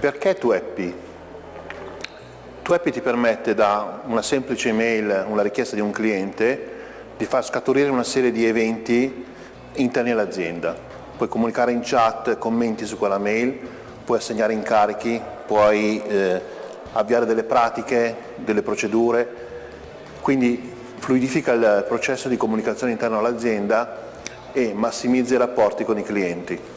Perché Tueppi? Tueppi ti permette da una semplice email, una richiesta di un cliente, di far scaturire una serie di eventi interni all'azienda. Puoi comunicare in chat, commenti su quella mail, puoi assegnare incarichi, puoi eh, avviare delle pratiche, delle procedure, quindi fluidifica il processo di comunicazione interno all'azienda e massimizza i rapporti con i clienti.